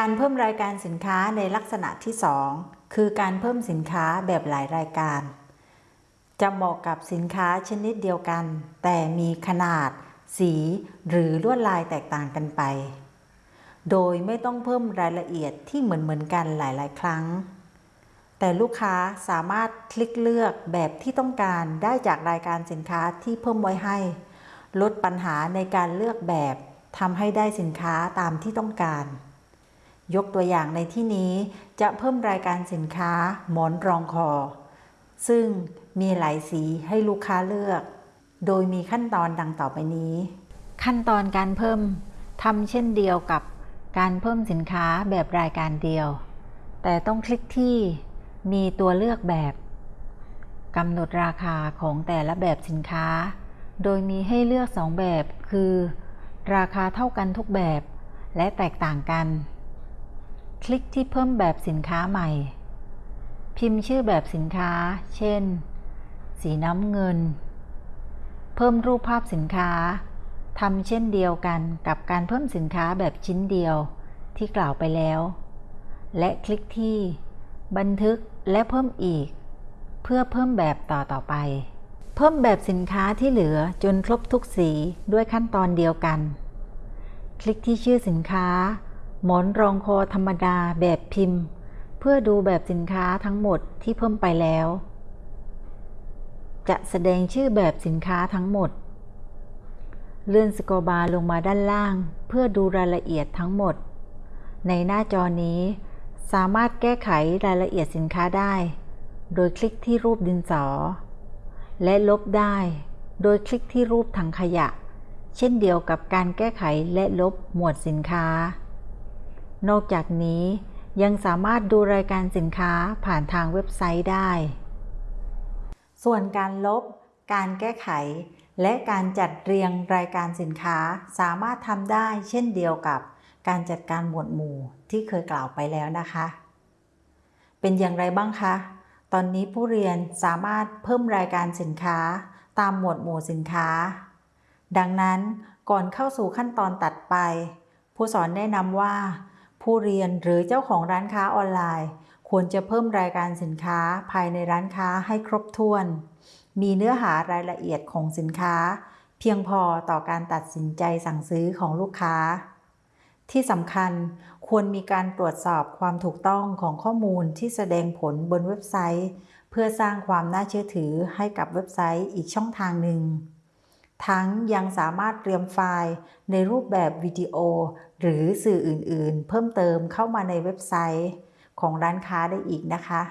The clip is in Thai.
การเพิ่มรายการสินค้าในลักษณะที่ 2 คือการเพิ่มสินค้าแบบหลายรายการ จะเหมาะกับสินค้าชนิดเดียวกัน แต่มีขนาด สีหรือลวดลายแตกต่างกันไป โดยไม่ต้องเพิ่มรายละเอียดที่เหมือนเหมือนกันหลาย ๆ ครั้ง แต่ลูกค้าสามารถคลิกเลือกแบบที่ต้องการได้จากรายการสินค้าที่เพิ่มไว้ให้ ลดปัญหาในการเลือกแบบทำให้ได้สินค้าตามที่ต้องการ ยกตัวอย่างในที่นี้จะเพิ่มรายการสินค้าหมอนรองคอ ซึ่งมีหลายสีให้ลูกค้าเลือก โดยมีขั้นตอนดังต่อไปนี้ ขั้นตอนการเพิ่มทำเช่นเดียวกับการเพิ่มสินค้าแบบรายการเดียว แต่ต้องคลิกที่มีตัวเลือกแบบกำหนดราคาของแต่ละแบบสินค้า โดยมีให้เลือกสองแบบคือ ราคาเท่ากันทุกแบบ และแตกต่างกัน คลิกที่เพิ่มแบบสินค้าใหม่ พิมพ์ชื่อแบบสินค้า เช่น สีน้ำเงิน เพิ่มรูปภาพสินค้าทำเช่นเดียวกันกับการเพิ่มสินค้าแบบชิ้นเดียวที่กล่าวไปแล้ว และคลิกที่ บันทึกและเพิ่มอีก เพื่อเพิ่มแบบต่อต่อไป เพิ่มแบบสินค้าที่เหลือจนครบทุกสีด้วยขั้นตอนเดียวกัน คลิกที่ชื่อสินค้า หมอนรองคอธรรมดาแบบพิมพ์ เพื่อดูแบบสินค้าทั้งหมดที่เพิ่มไปแล้ว จะแสดงชื่อแบบสินค้าทั้งหมด เลื่อนสกอบาร์ลงมาด้านล่าง เพื่อดูรายละเอียดทั้งหมด ในหน้าจอนี้ สามารถแก้ไขรายละเอียดสินค้าได้ โดยคลิกที่รูปดินสอ และลบได้ โดยคลิกที่รูปถังขยะ เช่นเดียวกับการแก้ไขและลบหมวดสินค้า นอกจากนี้ยังสามารถดูรายการสินค้าผ่านทางเว็บไซต์ได้ ส่วนการลบ การแก้ไข และการจัดเรียงรายการสินค้าสามารถทำได้เช่นเดียวกับการจัดการหมวดหมู่ที่เคยกล่าวไปแล้วนะคะ เป็นอย่างไรบ้างคะ ตอนนี้ผู้เรียนสามารถเพิ่มรายการสินค้าตามหมวดหมู่สินค้า ดังนั้นก่อนเข้าสู่ขั้นตอนตัดไป ผู้สอนแนะนำว่า ผู้เรียนหรือเจ้าของร้านค้าออนไลน์ ควรจะเพิ่มรายการสินค้าภายในร้านค้าให้ครบถ้วน มีเนื้อหารายละเอียดของสินค้า เพียงพอต่อการตัดสินใจสั่งซื้อของลูกค้า ที่สำคัญควรมีการตรวจสอบความถูกต้องของข้อมูลที่แสดงผลบนเว็บไซต์ เพื่อสร้างความน่าเชื่อถือให้กับเว็บไซต์อีกช่องทางหนึ่ง ทั้งยังสามารถเตรียมไฟล์ในรูปแบบวิดีโอ หรือสื่ออื่นๆ เพิ่มเติมเข้ามาในเว็บไซต์ของร้านค้าได้อีกนะคะ